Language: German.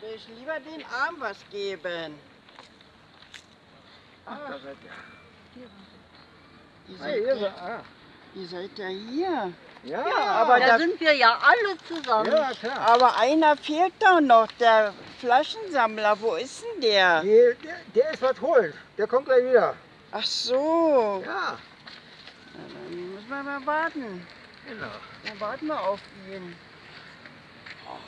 Will ich lieber den Arm was geben. Ach, da seid ihr. Ihr seid, ja, ah. ihr seid ja hier. Ja, Ja, aber Da da- sind wir ja alle zusammen. ja, klar. Aber einer fehlt doch noch, der Flaschensammler. Wo ist denn der? der, der, der ist was holen. Der kommt gleich wieder. Ach so. Ja, Na, Dann müssen wir mal warten. genau. Dann warten wir auf ihn.